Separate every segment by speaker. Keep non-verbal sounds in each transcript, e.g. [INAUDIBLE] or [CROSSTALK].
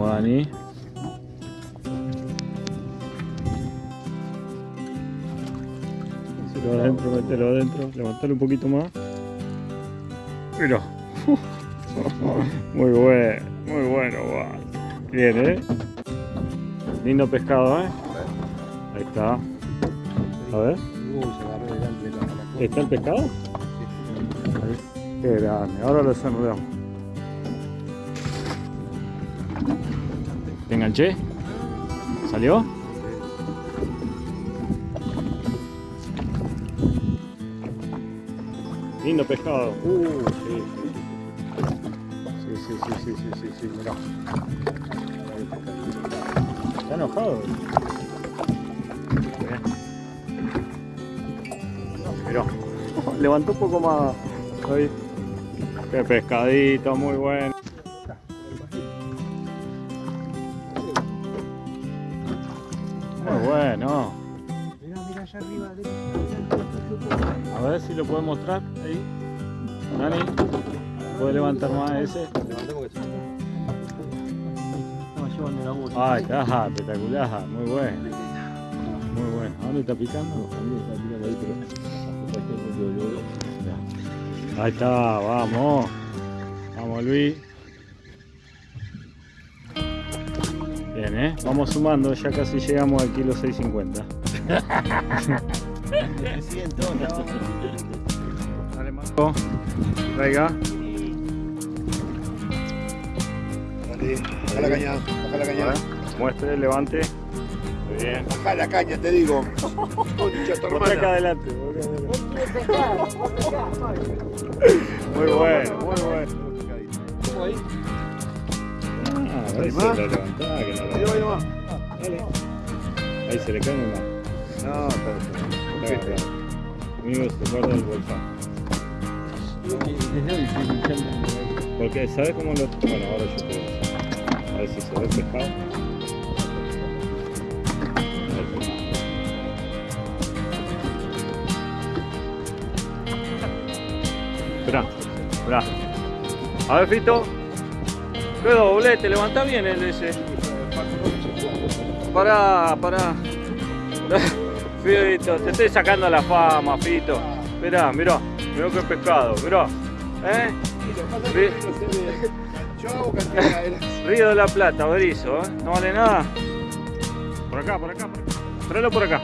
Speaker 1: Vamos, Dani. Mételo adentro, mételo adentro. Levantalo un poquito más. Mira. Muy bueno, muy bueno. Bien, ¿eh? Lindo pescado, ¿eh? Ahí está. A ver. ¿Está el pescado? Qué grande. Ahora lo desnudamos. Enganché? ¿Salió? Lindo pescado. Uh, sí, sí. Sí, sí, sí, sí, sí, sí, mirá. Está enojado. Mirá. [LAUGHS] Levantó un poco más. Qué pescadito, muy bueno. Muy bueno.
Speaker 2: Allá arriba.
Speaker 1: A ver si lo puedes mostrar ahí. Dani, ¿puedes levantar más ese? Ah, está espectacular, muy bueno. Muy bueno. ¿A dónde está picando? Ahí está, vamos. Vamos, Luis. ¿Eh? Vamos sumando, ya casi llegamos al kilo 650.
Speaker 2: Me siento, no.
Speaker 1: Dale, Marco. Traiga.
Speaker 3: Dale, baja la caña, baja la caña.
Speaker 1: Muestre, levante. Muy bien.
Speaker 3: Baja la caña, te digo. Concha tu
Speaker 1: acá adelante. Muy bueno, muy bueno.
Speaker 2: ¿Cómo ahí?
Speaker 1: Ah, a ver si
Speaker 3: ¿Animás?
Speaker 1: lo levantá, que no lo
Speaker 3: Ahí ahí.
Speaker 1: Dale. Ahí se le cae una.
Speaker 3: No, está bien.
Speaker 1: Amigo, se guarda el bolsón. Porque, ¿sabes cómo lo.? Bueno, ahora yo te voy a decir. A ver si se ve el pescado. Ahí. Esperá, esperá. A ver, Fito. Qué doblete, levanta bien el ese. Pará, pará. [LAUGHS] Fito, te estoy sacando la fama, Fito. Mirá, mirá, mirá qué pescado, mirá. ¿Eh? [LAUGHS] Río de la Plata, Berizo, ¿eh? No vale nada. Por acá, por acá, por acá. Tráelo por acá.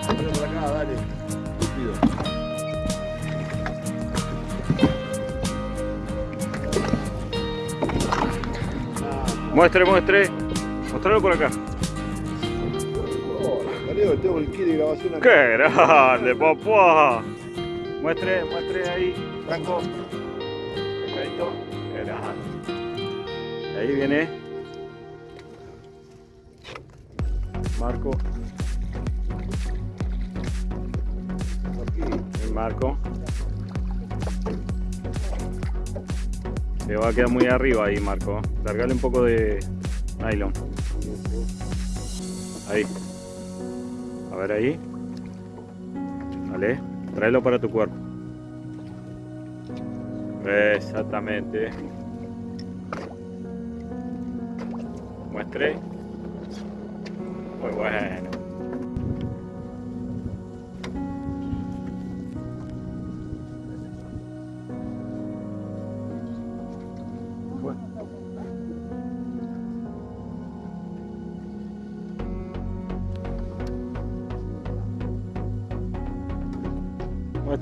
Speaker 1: Muestre, muestre. Mostralo por acá. ¡Qué grande, papá! Muestre, muestre ahí, Franco. Perfecto. Qué. Ahí viene. Marco. El Marco. Se va a quedar muy arriba ahí, Marco. Largale un poco de nylon. Ahí. A ver ahí. Vale. Tráelo para tu cuerpo. Exactamente. Muestre. Muy bueno.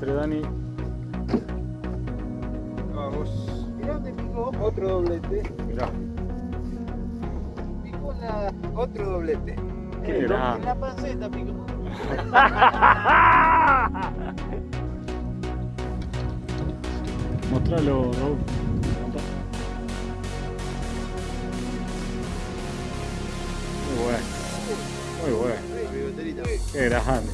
Speaker 1: Muestre, Dani.
Speaker 2: Vamos. Mirá dónde picó. Otro doblete.
Speaker 1: Mirá.
Speaker 2: Picó en la... otro doblete.
Speaker 1: Qué
Speaker 2: En
Speaker 1: grande.
Speaker 2: la panceta picó. [LAUGHS]
Speaker 1: Mostralo, Raúl. Muy bueno. Muy bueno. Qué grande.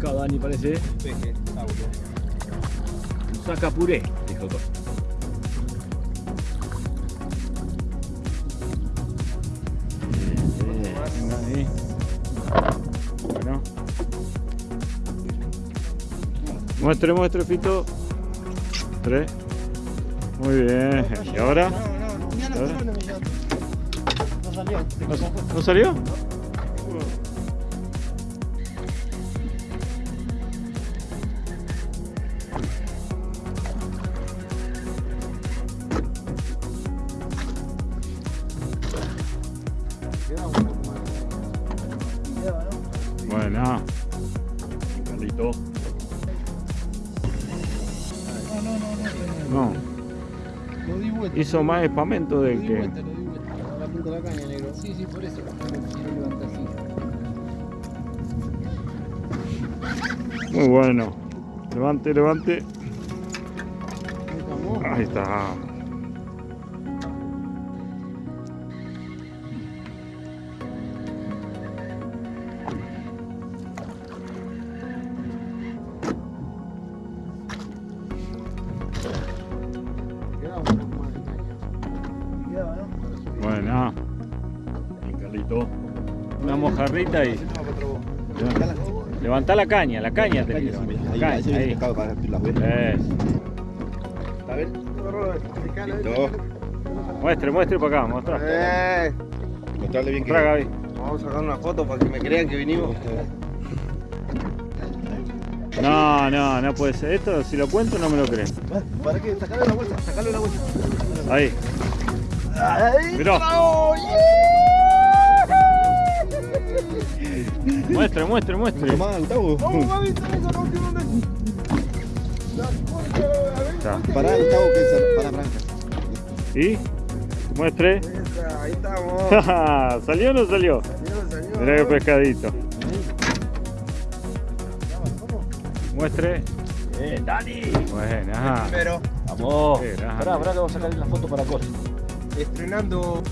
Speaker 4: Pescado, Dani, parece.
Speaker 2: Peje.
Speaker 4: Saca puré, dijo.
Speaker 1: Venga ahí. Bueno. Muestre, muestre, Fito. Tres. Muy bien. ¿Y ahora?
Speaker 2: No, no, no, no. No salió.
Speaker 1: ¿No, no salió? Bueno.
Speaker 4: Carlito.
Speaker 2: No, no, no, no.
Speaker 1: No.
Speaker 2: Lo di vuelta.
Speaker 1: Hizo más espamento
Speaker 2: Lo
Speaker 1: del
Speaker 2: di
Speaker 1: que.
Speaker 2: vuelta, lo di vuelta. La punta de la caña, negro. Sí, sí, por eso. Quiero levantar así.
Speaker 1: Muy bueno. Levante, levante.
Speaker 2: Ahí estamos.
Speaker 1: Ahí está. Una mojarrita y. Levantá la caña, la caña te La
Speaker 3: Ahí,
Speaker 1: caña,
Speaker 3: ahí se viene
Speaker 1: ahí.
Speaker 3: pescado para las huevas.
Speaker 1: Es.
Speaker 3: A ver. Listo.
Speaker 1: Muestre, muestre para acá, mostra.
Speaker 3: Eh. Mostrarle bien que.
Speaker 1: Gaby.
Speaker 3: Vamos a sacar una foto para que me crean que vinimos.
Speaker 1: No, no, no puede ser. Esto, si lo cuento, no me lo creen.
Speaker 3: ¿Para qué? Sacarle la bolsa, sacarle la bolsa.
Speaker 1: Ahí.
Speaker 3: Ahí.
Speaker 1: Mirá. [LAUGHS]
Speaker 2: la Gaby.
Speaker 1: Está.
Speaker 3: Pará, Gustavo, que es para Branca.
Speaker 1: ¿Y? Muestre.
Speaker 3: Esa, Ahí estamos. [LAUGHS]
Speaker 1: ¿Salió o no salió?
Speaker 3: Señor.
Speaker 1: Mirá qué pescadito. Muestre.
Speaker 4: Bien, Dani.
Speaker 1: Buena.
Speaker 3: Pero
Speaker 4: Vamos.
Speaker 1: Grande.
Speaker 4: Pará, pará que vamos a sacar la foto para Costa.
Speaker 3: estrenando